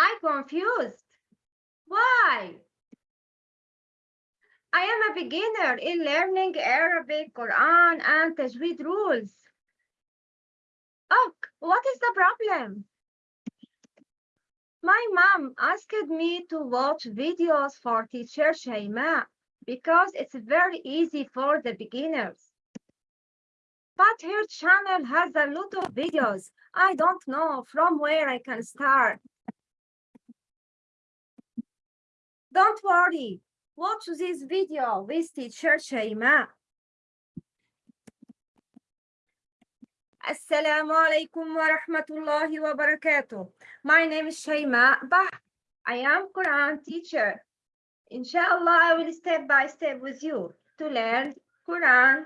I confused. Why? I am a beginner in learning Arabic, Quran, and Tajweed rules. Oh, what is the problem? My mom asked me to watch videos for teacher Shaima because it's very easy for the beginners. But her channel has a lot of videos. I don't know from where I can start. Don't worry. Watch this video with teacher Shaima. Assalamu alaikum wa rahmatullahi wa barakatuh. My name is Shaima Bah. I am Quran teacher. Inshallah, I will step by step with you to learn Quran,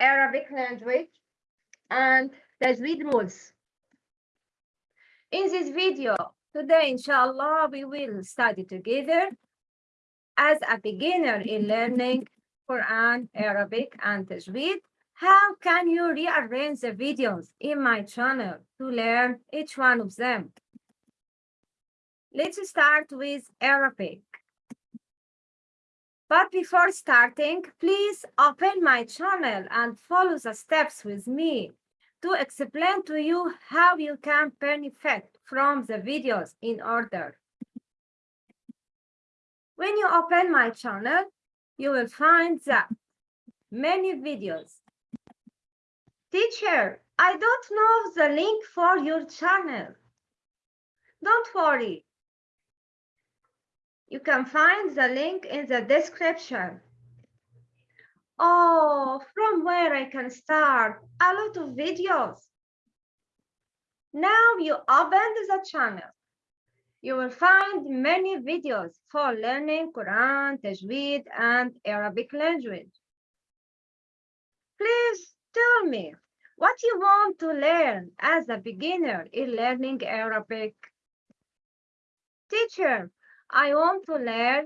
Arabic language, and Tajweed rules. In this video, today, inshallah, we will study together as a beginner in learning Quran, Arabic, and Tajweed. How can you rearrange the videos in my channel to learn each one of them? Let's start with Arabic. But before starting, please open my channel and follow the steps with me to explain to you how you can benefit from the videos in order. When you open my channel, you will find that many videos. Teacher, I don't know the link for your channel. Don't worry, you can find the link in the description. Oh, from where I can start? A lot of videos. Now you open the channel. You will find many videos for learning Quran, Tajweed, and Arabic language. Please tell me what you want to learn as a beginner in learning Arabic. Teacher, I want to learn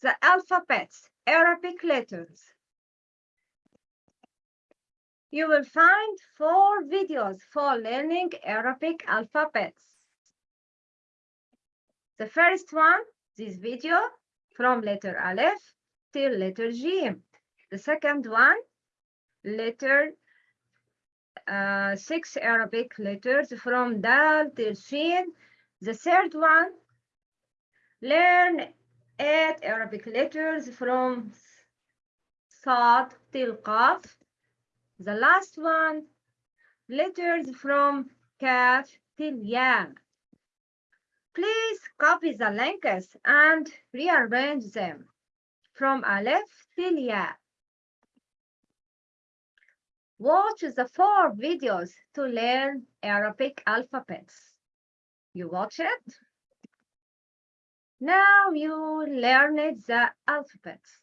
the alphabets, Arabic letters. You will find four videos for learning Arabic alphabets. The first one, this video, from letter Aleph till letter G. The second one, letter uh, six Arabic letters from Dal till Shin. The third one, learn eight Arabic letters from Sad till Qaf. The last one, letters from Kaf till Ya. Please copy the links and rearrange them from Aleph till Ya. Watch the four videos to learn Arabic alphabets. You watch it? Now you learned the alphabets.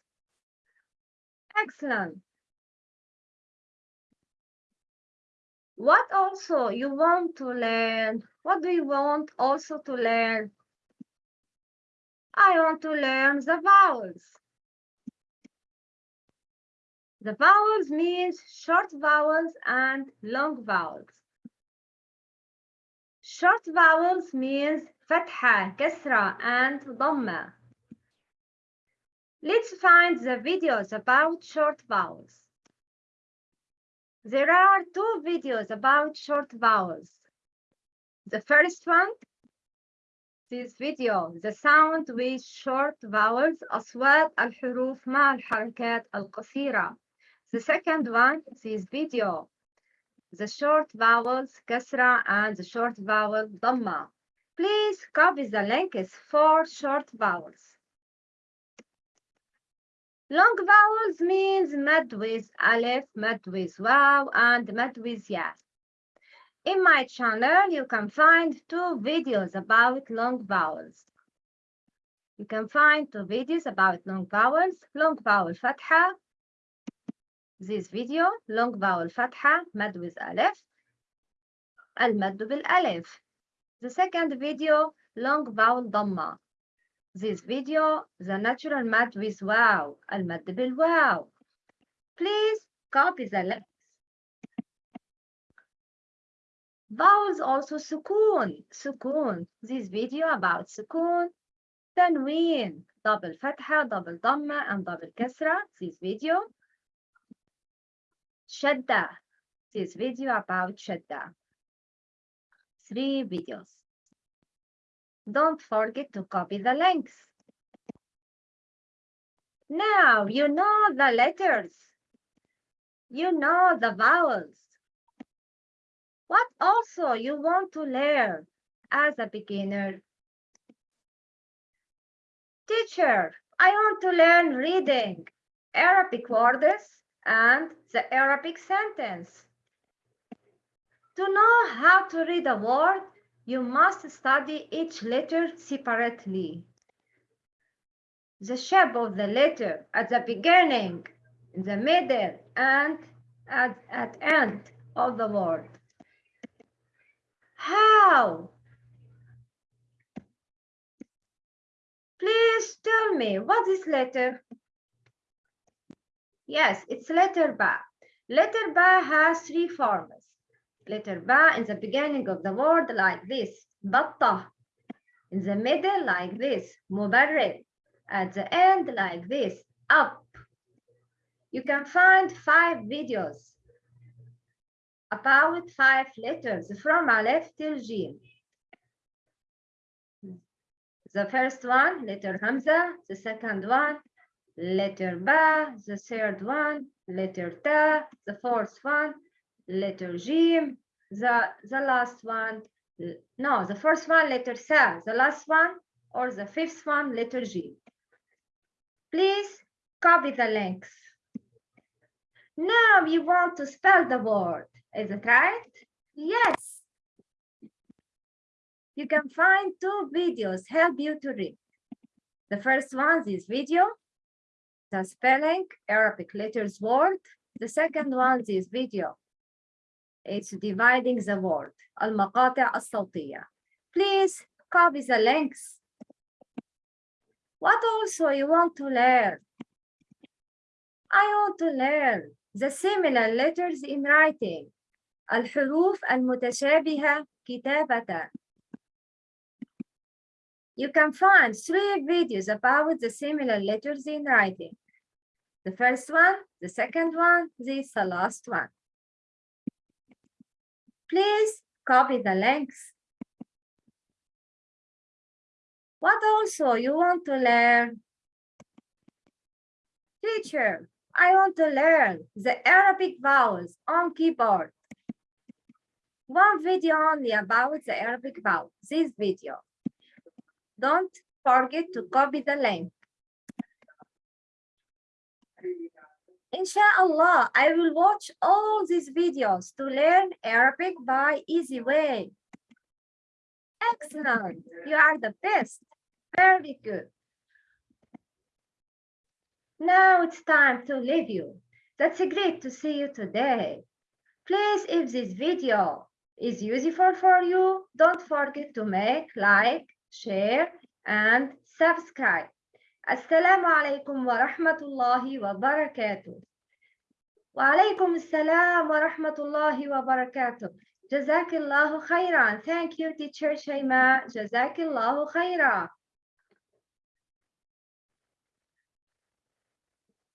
Excellent. What also you want to learn? What do you want also to learn? I want to learn the vowels. The vowels means short vowels and long vowels. Short vowels means fatha, kasra, and dhamma. Let's find the videos about short vowels. There are two videos about short vowels. The first one, this video, the sound with short vowels, أصوات الحروف مع الحركات القصيرة. The second one, this video, the short vowels, kasra, and the short vowel, dhamma. Please copy the links for short vowels. Long vowels means mad with aleph, mad with waw, and mad with ya. In my channel, you can find two videos about long vowels. You can find two videos about long vowels, long vowel fatha, this video, long vowel fatha, mad with aleph, al-mad bil-aleph. The second video, long vowel dhamma this video, the natural mad with waw, المد waw. Please copy the letters. Vowels also sukoon, sukoon. This video about sukoon, tanween, double fatha, double dhamma, and double kasra. This video. Shadda, this video about shadda. Three videos don't forget to copy the links now you know the letters you know the vowels what also you want to learn as a beginner? Teacher, I want to learn reading, Arabic words, and the Arabic sentence. To know how to read a word, you must study each letter separately. The shape of the letter at the beginning, in the middle, and at, at end of the word. How? Please tell me, what is this letter? Yes, it's letter ba. Letter ba has three forms. Letter ba in the beginning of the word like this, batta. In the middle like this, mubarrid. At the end like this, up. You can find five videos about five letters from Aleph till Jim. The first one, letter Hamza. The second one, letter Ba. The third one, letter Ta. The fourth one, letter G, The, the last one, no, the first one, letter Sa. The last one, or the fifth one, letter G. Please copy the links. Now you want to spell the word. Is it right? Yes. You can find two videos help you to read. The first one is video, the spelling Arabic letters word. The second one is video. It's dividing the word. المقاطع الصوتية. Please copy the links. What also you want to learn? I want to learn the similar letters in writing. الحروف المتشابهة كتابة. You can find three videos about the similar letters in writing. The first one, the second one, this the last one. Please copy the links. What also you want to learn? Teacher, I want to learn the Arabic vowels on keyboard. One video only about the Arabic vowels, this video. Don't forget to copy the link. Inshallah, I will watch all these videos to learn Arabic by easy way. Excellent, you are the best. Very good. Now it's time to leave you. That's great to see you today. Please, if this video is useful for you, don't forget to make like, share, and subscribe. Assalamu alaikum wa rahmatullahi wa barakatuh. Wa alaikum assalam wa rahmatullahi wa barakatuh. Jazakillahu khairan. Thank you, teacher Shaima. Jazakillahu khairan.